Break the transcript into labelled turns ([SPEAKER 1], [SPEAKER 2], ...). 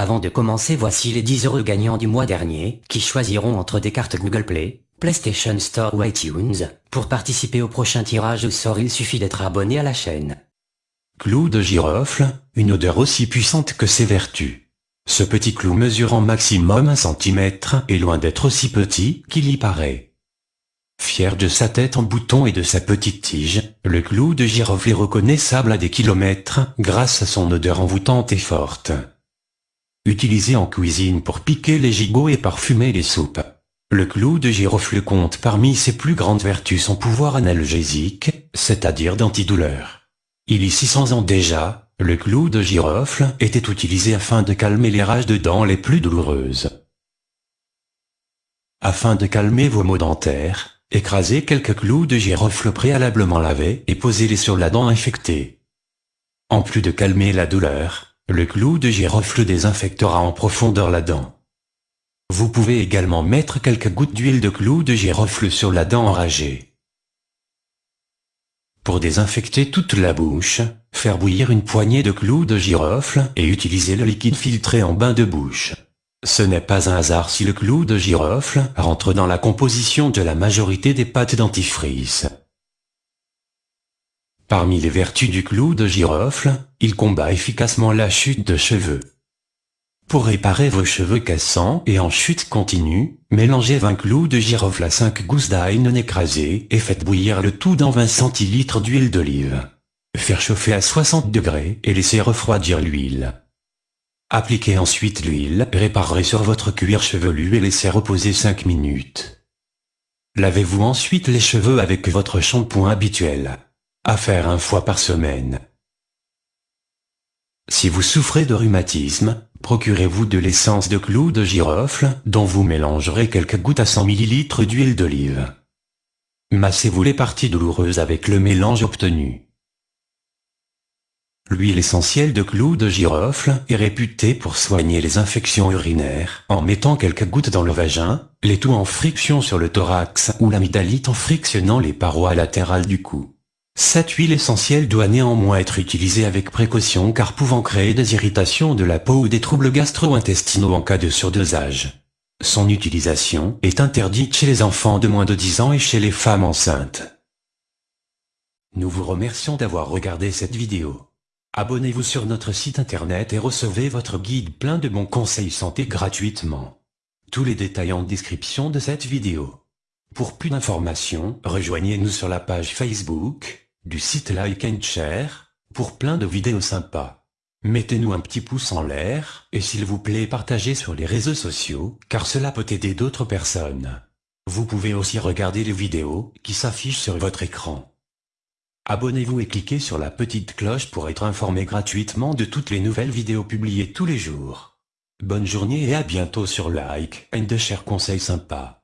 [SPEAKER 1] Avant de commencer voici les 10 heureux gagnants du mois dernier, qui choisiront entre des cartes Google Play, PlayStation Store ou iTunes. Pour participer au prochain tirage au sort il suffit d'être abonné à la chaîne.
[SPEAKER 2] Clou de girofle, une odeur aussi puissante que ses vertus. Ce petit clou mesurant maximum un centimètre est loin d'être aussi petit qu'il y paraît. Fier de sa tête en bouton et de sa petite tige, le clou de girofle est reconnaissable à des kilomètres grâce à son odeur envoûtante et forte. Utilisé en cuisine pour piquer les gigots et parfumer les soupes. Le clou de girofle compte parmi ses plus grandes vertus son pouvoir analgésique, c'est-à-dire d'antidouleur. Il y 600 ans déjà, le clou de girofle était utilisé afin de calmer les rages de dents les plus douloureuses. Afin de calmer vos maux dentaires, écrasez quelques clous de girofle préalablement lavés et posez-les sur la dent infectée. En plus de calmer la douleur, le clou de girofle désinfectera en profondeur la dent. Vous pouvez également mettre quelques gouttes d'huile de clou de girofle sur la dent enragée. Pour désinfecter toute la bouche, faire bouillir une poignée de clous de girofle et utiliser le liquide filtré en bain de bouche. Ce n'est pas un hasard si le clou de girofle rentre dans la composition de la majorité des pâtes dentifrice. Parmi les vertus du clou de girofle, il combat efficacement la chute de cheveux. Pour réparer vos cheveux cassants et en chute continue, mélangez 20 clous de girofle à 5 gousses d'ail non écrasées et faites bouillir le tout dans 20 centilitres d'huile d'olive. Faire chauffer à 60 degrés et laisser refroidir l'huile. Appliquez ensuite l'huile, réparez sur votre cuir chevelu et laissez reposer 5 minutes. Lavez-vous ensuite les cheveux avec votre shampoing habituel. À faire un fois par semaine. Si vous souffrez de rhumatisme, procurez-vous de l'essence de clou de girofle, dont vous mélangerez quelques gouttes à 100 ml d'huile d'olive. Massez-vous les parties douloureuses avec le mélange obtenu. L'huile essentielle de clou de girofle est réputée pour soigner les infections urinaires en mettant quelques gouttes dans le vagin, les tout en friction sur le thorax ou l'amygdalite en frictionnant les parois latérales du cou. Cette huile essentielle doit néanmoins être utilisée avec précaution car pouvant créer des irritations de la peau ou des troubles gastro-intestinaux en cas de surdosage. Son utilisation est interdite chez les enfants de moins de 10 ans et chez les femmes enceintes. Nous vous remercions d'avoir regardé cette vidéo. Abonnez-vous sur notre site internet et recevez votre guide plein de bons conseils santé gratuitement. Tous les détails en description de cette vidéo. Pour plus d'informations, rejoignez-nous sur la page Facebook, du site Like and Share, pour plein de vidéos sympas. Mettez-nous un petit pouce en l'air, et s'il vous plaît partagez sur les réseaux sociaux, car cela peut aider d'autres personnes. Vous pouvez aussi regarder les vidéos qui s'affichent sur votre écran. Abonnez-vous et cliquez sur la petite cloche pour être informé gratuitement de toutes les nouvelles vidéos publiées tous les jours. Bonne journée et à bientôt sur Like and Share Conseils sympas.